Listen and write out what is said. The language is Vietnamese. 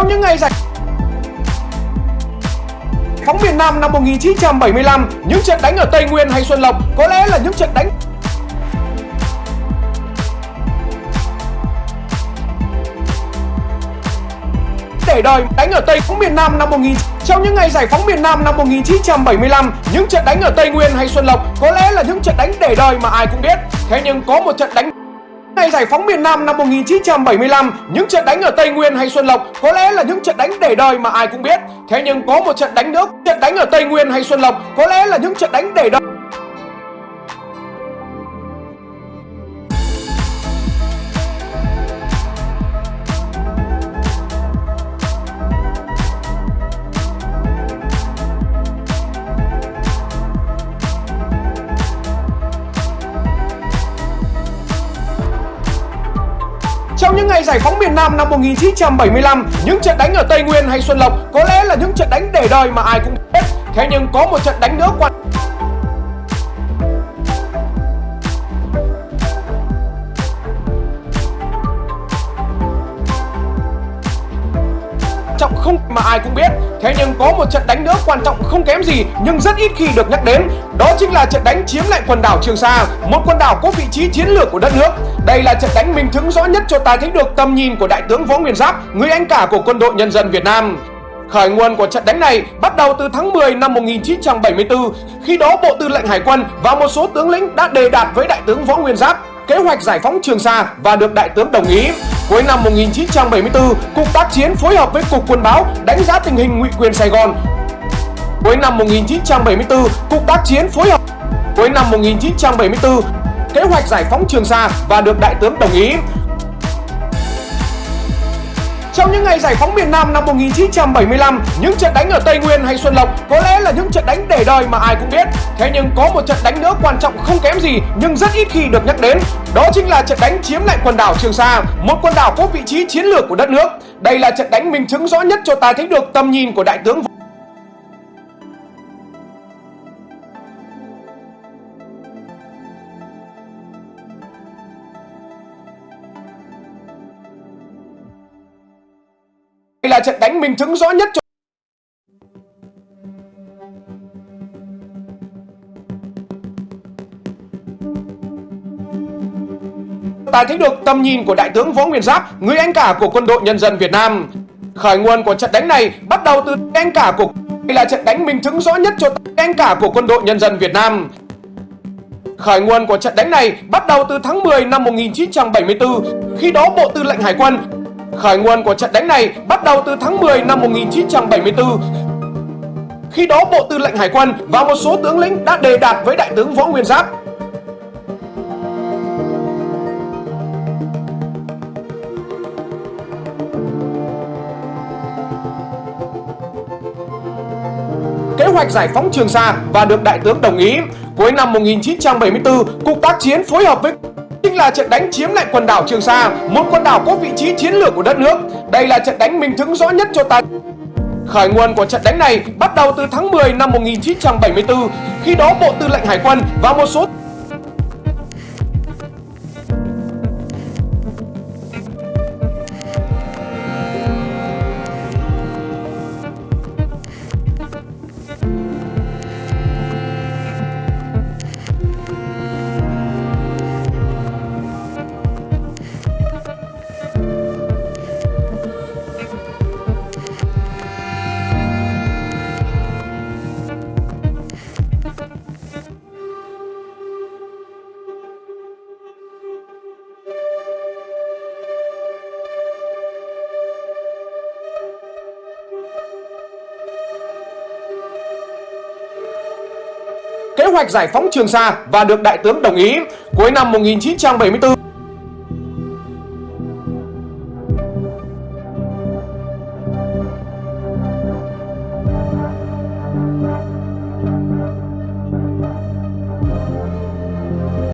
Trong những ngày giải phóng miền Nam năm 1975, những trận đánh ở Tây Nguyên hay Xuân Lộc có lẽ là những trận đánh để đời đánh ở Tây phóng miền Nam năm 19 trong những ngày giải phóng miền Nam năm 1975, những trận đánh ở Tây Nguyên hay Xuân Lộc có lẽ là những trận đánh để đời mà ai cũng biết. Thế nhưng có một trận đánh Ngày giải phóng miền Nam năm 1975, những trận đánh ở Tây Nguyên hay Xuân Lộc có lẽ là những trận đánh để đời mà ai cũng biết. Thế nhưng có một trận đánh nữa, trận đánh ở Tây Nguyên hay Xuân Lộc có lẽ là những trận đánh để đời. Trong những ngày giải phóng miền Nam năm 1975, những trận đánh ở Tây Nguyên hay Xuân Lộc có lẽ là những trận đánh để đời mà ai cũng biết. Thế nhưng có một trận đánh nữa quan mà ai cũng biết. Thế nhưng có một trận đánh nữa quan trọng không kém gì, nhưng rất ít khi được nhắc đến. Đó chính là trận đánh chiếm lại quần đảo Trường Sa, Một quần đảo có vị trí chiến lược của đất nước. Đây là trận đánh minh chứng rõ nhất cho ta thấy được tầm nhìn của Đại tướng Võ Nguyên Giáp, Người anh cả của quân đội nhân dân Việt Nam. Khởi nguồn của trận đánh này bắt đầu từ tháng 10 năm 1974 Khi đó Bộ Tư lệnh Hải quân và một số tướng lĩnh đã đề đạt với Đại tướng Võ Nguyên Giáp kế hoạch giải phóng Trường Sa và được Đại tướng đồng ý. Cuối năm 1974, Cục Tác chiến phối hợp với Cục Quân báo đánh giá tình hình ngụy quyền Sài Gòn. Cuối năm 1974, Cục Tác chiến phối hợp Cuối năm 1974, kế hoạch giải phóng Trường Sa và được Đại tướng đồng ý. Trong những ngày giải phóng miền Nam năm 1975, những trận đánh ở Tây Nguyên hay Xuân Lộc có lẽ là những trận đánh để đời mà ai cũng biết. Thế nhưng có một trận đánh nữa quan trọng không kém gì nhưng rất ít khi được nhắc đến. Đó chính là trận đánh chiếm lại quần đảo Trường Sa, một quần đảo có vị trí chiến lược của đất nước. Đây là trận đánh minh chứng rõ nhất cho ta thấy được tầm nhìn của Đại tướng là trận đánh minh chứng rõ nhất cho ta thấy được tầm nhìn của Đại tướng Võ Nguyên Giáp, người anh cả của quân đội nhân dân Việt Nam. Khởi nguồn của trận đánh này bắt đầu từ anh cả của đây là trận đánh minh chứng rõ nhất cho anh cả của quân đội nhân dân Việt Nam. Khởi nguồn của trận đánh này bắt đầu từ tháng 10 năm 1974, khi đó Bộ Tư lệnh Hải quân Khởi nguồn của trận đánh này bắt đầu từ tháng 10 năm 1974 Khi đó Bộ Tư lệnh Hải quân và một số tướng lĩnh đã đề đạt với Đại tướng Võ Nguyên Giáp kế hoạch giải phóng Trường Sa và được Đại tướng đồng ý. Cuối năm 1974, Cục Tác chiến phối hợp với chính là trận đánh chiếm lại quần đảo Trường Sa, một quần đảo có vị trí chiến lược của đất nước. Đây là trận đánh minh chứng rõ nhất cho ta. Khởi nguồn của trận đánh này bắt đầu từ tháng 10 năm 1974, khi đó Bộ Tư lệnh Hải quân và một số kế hoạch giải phóng Trường Sa và được Đại tướng đồng ý. Cuối năm 1974,